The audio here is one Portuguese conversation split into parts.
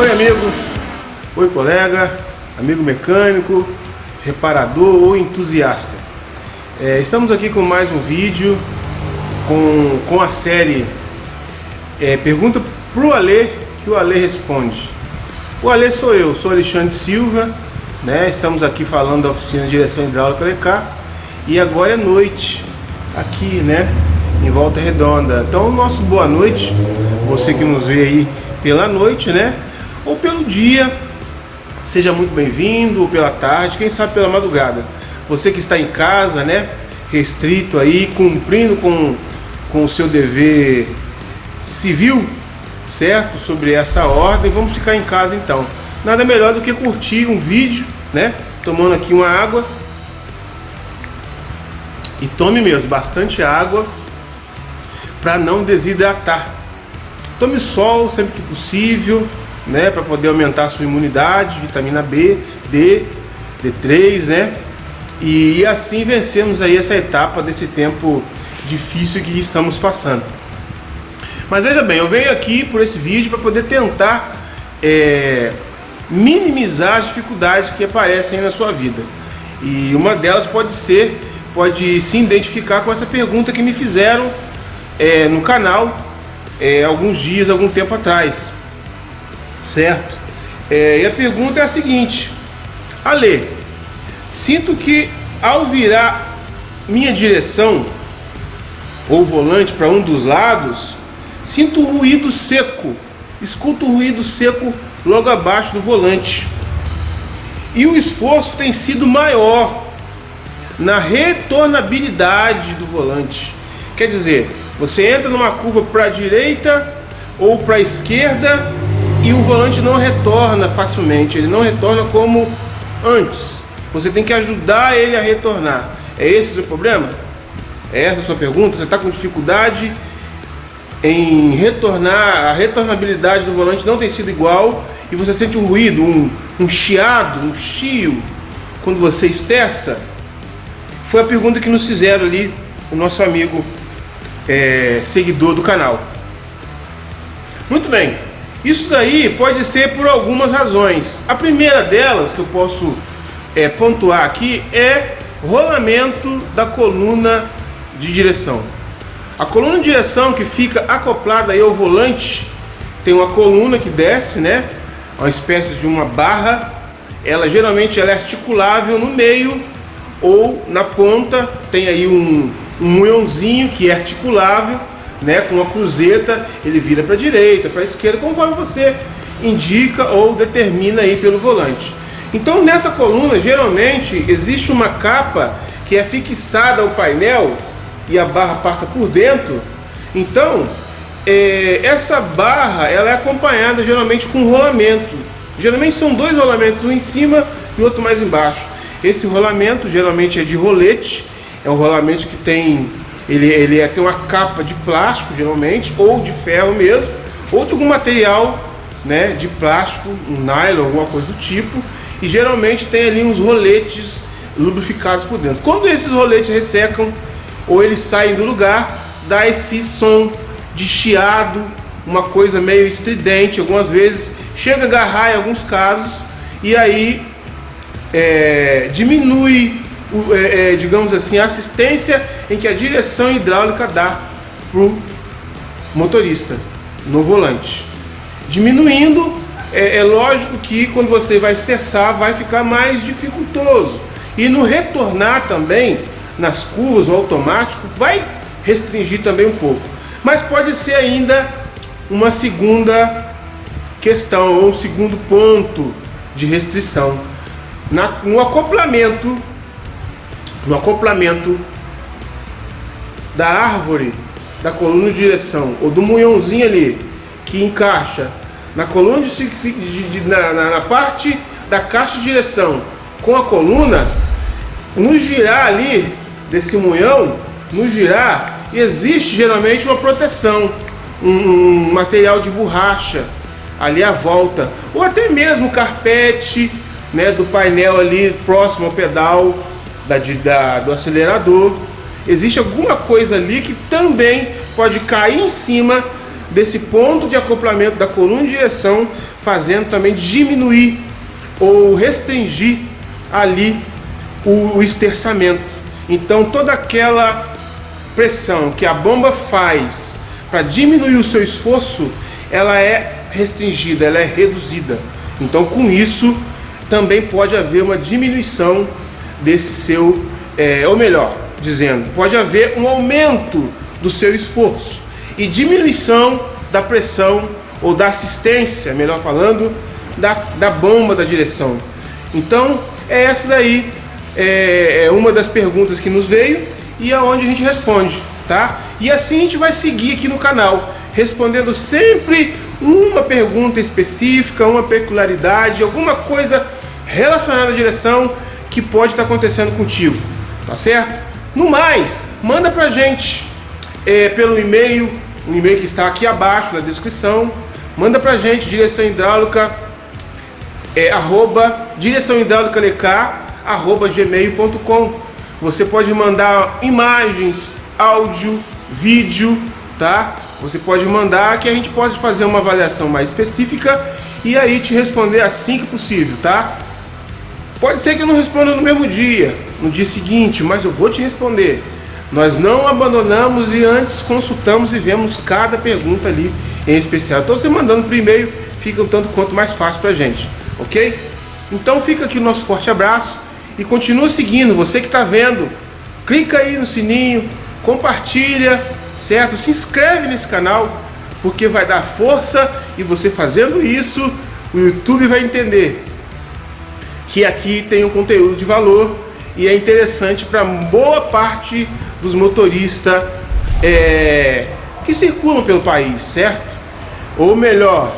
Oi amigo, oi colega, amigo mecânico, reparador ou entusiasta. É, estamos aqui com mais um vídeo com, com a série é, Pergunta pro Alê que o Alê responde. O Alê sou eu, sou Alexandre Silva, né? Estamos aqui falando da oficina de direção hidráulica LK e agora é noite aqui, né? Em Volta Redonda. Então, nosso boa noite, você que nos vê aí pela noite, né? Ou pelo dia, seja muito bem-vindo, ou pela tarde, quem sabe pela madrugada. Você que está em casa, né? Restrito aí, cumprindo com, com o seu dever civil, certo? Sobre essa ordem, vamos ficar em casa então. Nada melhor do que curtir um vídeo, né? Tomando aqui uma água. E tome mesmo bastante água para não desidratar. Tome sol sempre que possível, né? Para poder aumentar a sua imunidade, vitamina B, D, D3, né? E assim vencemos aí essa etapa desse tempo difícil que estamos passando. Mas veja bem, eu venho aqui por esse vídeo para poder tentar é, minimizar as dificuldades que aparecem na sua vida. E uma delas pode ser, pode se identificar com essa pergunta que me fizeram é, no canal é, alguns dias, algum tempo atrás. Certo? É, e a pergunta é a seguinte: Ale, sinto que ao virar minha direção ou volante para um dos lados, Sinto um ruído seco, escuto um ruído seco logo abaixo do volante. E o esforço tem sido maior na retornabilidade do volante. Quer dizer, você entra numa curva para a direita ou para a esquerda e o volante não retorna facilmente, ele não retorna como antes. Você tem que ajudar ele a retornar. É esse o seu problema? É essa a sua pergunta? Você está com dificuldade em retornar, a retornabilidade do volante não tem sido igual e você sente um ruído, um, um chiado, um chio quando você esterça? Foi a pergunta que nos fizeram ali o nosso amigo é, seguidor do canal. Muito bem, isso daí pode ser por algumas razões. A primeira delas que eu posso é, pontuar aqui é rolamento da coluna de direção. A coluna de direção que fica acoplada aí ao volante tem uma coluna que desce, né? Uma espécie de uma barra. Ela geralmente ela é articulável no meio ou na ponta tem aí um, um que é articulável, né? Com uma cruzeta ele vira para a direita, para a esquerda, conforme você indica ou determina aí pelo volante. Então nessa coluna geralmente existe uma capa que é fixada ao painel e a barra passa por dentro, então é, essa barra ela é acompanhada geralmente com rolamento. Geralmente são dois rolamentos, um em cima e outro mais embaixo. Esse rolamento geralmente é de rolete, é um rolamento que tem ele, ele é, tem uma capa de plástico geralmente, ou de ferro mesmo, ou de algum material né, de plástico, um nylon, alguma coisa do tipo, e geralmente tem ali uns roletes lubrificados por dentro. Quando esses roletes ressecam, ou eles saem do lugar, dá esse som de chiado, uma coisa meio estridente, algumas vezes chega a agarrar em alguns casos, e aí é, diminui, é, é, digamos assim, a assistência em que a direção hidráulica dá para o motorista no volante. Diminuindo, é, é lógico que quando você vai esterçar vai ficar mais dificultoso. E no retornar também, nas curvas, o automático, vai restringir também um pouco. Mas pode ser ainda uma segunda questão, ou um segundo ponto de restrição. Na, no acoplamento, no acoplamento da árvore, da coluna de direção, ou do munhãozinho ali, que encaixa na coluna de, de, de na, na, na parte da caixa de direção com a coluna, no girar ali, desse munhão, no girar, existe geralmente uma proteção, um, um material de borracha ali à volta, ou até mesmo carpete né, do painel ali próximo ao pedal da, da, do acelerador. Existe alguma coisa ali que também pode cair em cima desse ponto de acoplamento da coluna de direção, fazendo também diminuir ou restringir ali o, o esterçamento. Então toda aquela pressão que a bomba faz para diminuir o seu esforço, ela é restringida, ela é reduzida. Então com isso também pode haver uma diminuição desse seu, é, ou melhor, dizendo, pode haver um aumento do seu esforço e diminuição da pressão ou da assistência, melhor falando, da, da bomba da direção. Então, é essa daí é, é uma das perguntas que nos veio e aonde a gente responde, tá? E assim a gente vai seguir aqui no canal, respondendo sempre uma pergunta específica, uma peculiaridade, alguma coisa relacionada à direção que pode estar acontecendo contigo, tá certo? No mais, manda pra gente é, pelo e-mail, o e-mail que está aqui abaixo na descrição, manda pra gente direção hidráulica é, arroba direção hidráulica arroba gmail.com você pode mandar imagens, áudio, vídeo, tá? Você pode mandar que a gente pode fazer uma avaliação mais específica e aí te responder assim que possível, tá? Pode ser que eu não responda no mesmo dia, no dia seguinte, mas eu vou te responder. Nós não abandonamos e antes consultamos e vemos cada pergunta ali em especial. Então você mandando por e-mail fica um tanto quanto mais fácil pra gente, ok? Então fica aqui o nosso forte abraço e continua seguindo. Você que está vendo, clica aí no sininho, compartilha, certo? Se inscreve nesse canal, porque vai dar força e você fazendo isso, o YouTube vai entender que aqui tem um conteúdo de valor e é interessante para boa parte dos motoristas é, que circulam pelo país, certo? Ou melhor,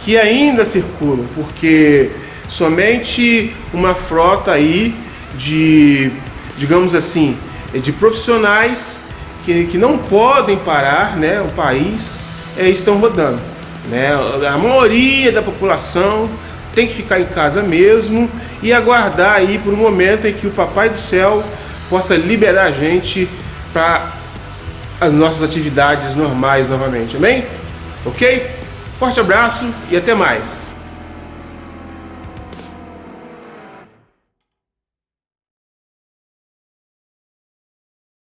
que ainda circulam, porque somente uma frota aí de, digamos assim, de profissionais que, que não podem parar, né, o país, é, estão rodando. Né? A maioria da população tem que ficar em casa mesmo e aguardar aí por um momento em que o Papai do Céu possa liberar a gente para as nossas atividades normais novamente, amém? Ok? Forte abraço e até mais!